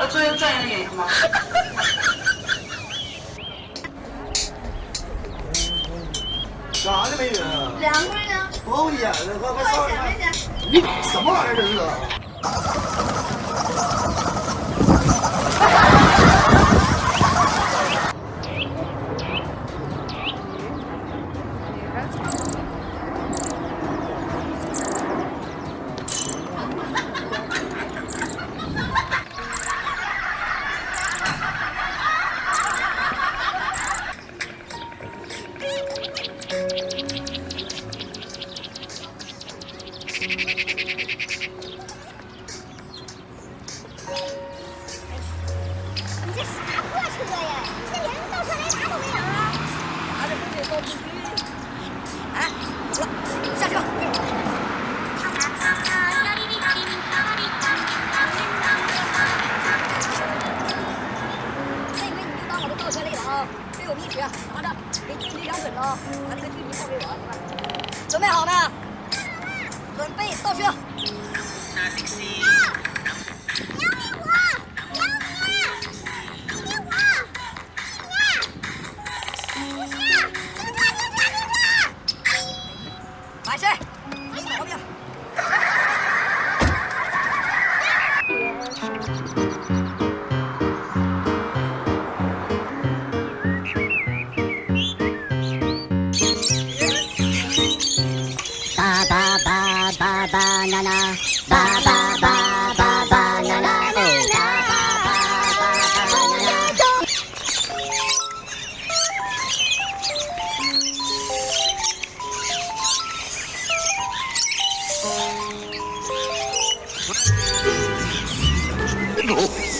要做一个专业的演员吗？干啥呢，美女？两个人呢？不演了，快快上。你什么玩意儿这是？啥破车。呀？这连倒车。雷达都没有。拿着这倒不虚。哎，走了，下车。这回你就当我的倒车。雷达啊！别有秘诀，拿着，给距离量准了，把这个距离报给我，准备好没？准备倒车。瞧瞧。爸爸爸爸爸爸爸爸。Oh.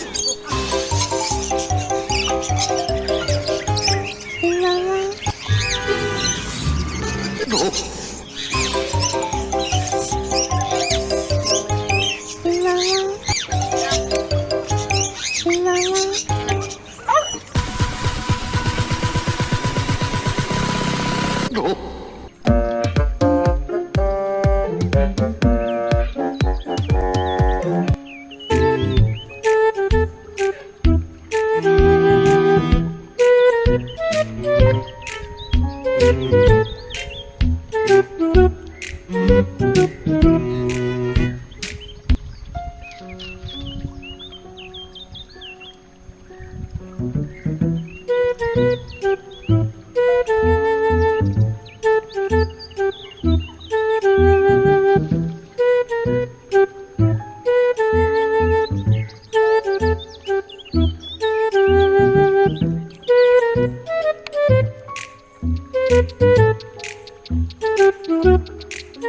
不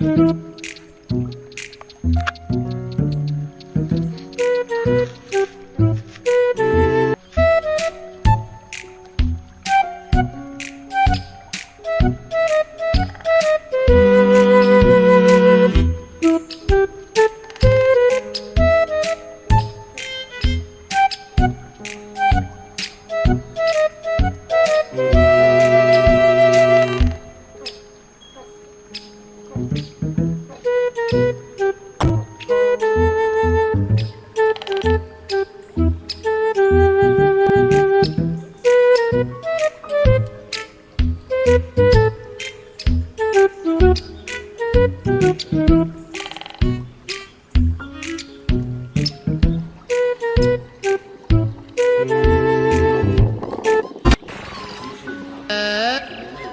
可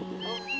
Oh,